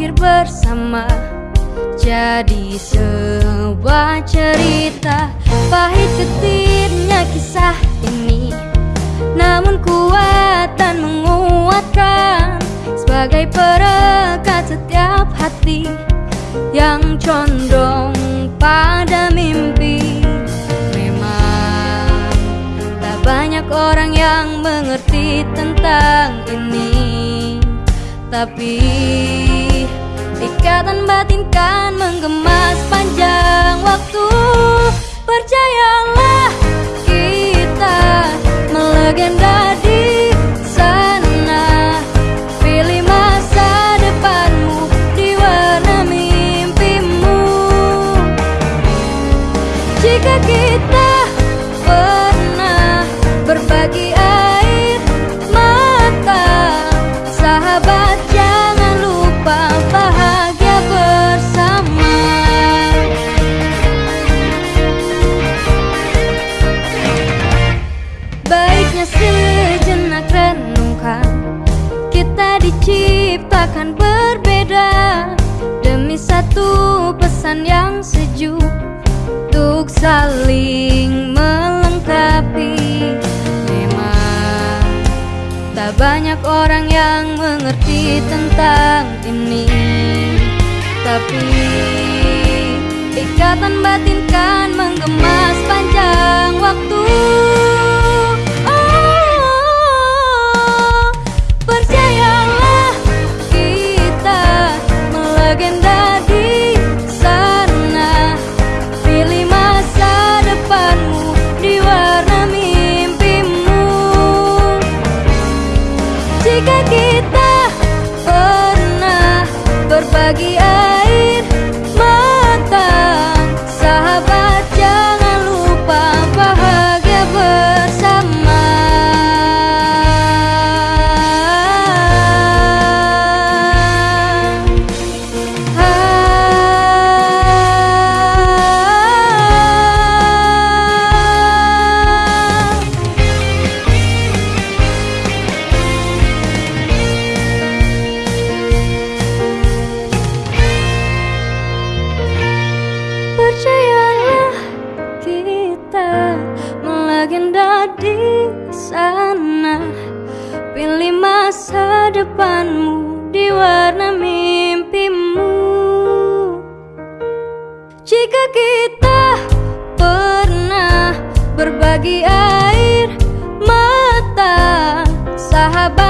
berakhir bersama. Jadi sebuah cerita Pahit ketirnya kisah ini. Namun kuat dan menguatkan Sebagai perekat setiap hati Yang condong pada mimpi. Memang tak banyak orang yang mengerti tentang ini. Tapi Ikatan batin kan menggema sepanjang waktu. Percayalah kita melegenda di sana. Pilih masa depanmu di warna mimpimu. Jika kita pernah berbagi diciptakan berbeda Demi satu pesan yang sejuk. Untuk saling melengkapi Memang tak banyak orang yang mengerti tentang ini. Tapi ikatan batin kan menggema sepanjang waktu Jika kita pernah berbagi Percayalah kita melegenda di sana. Pilih masa depanmu di warna mimpimu. Jika kita pernah berbagi air mata Sahabat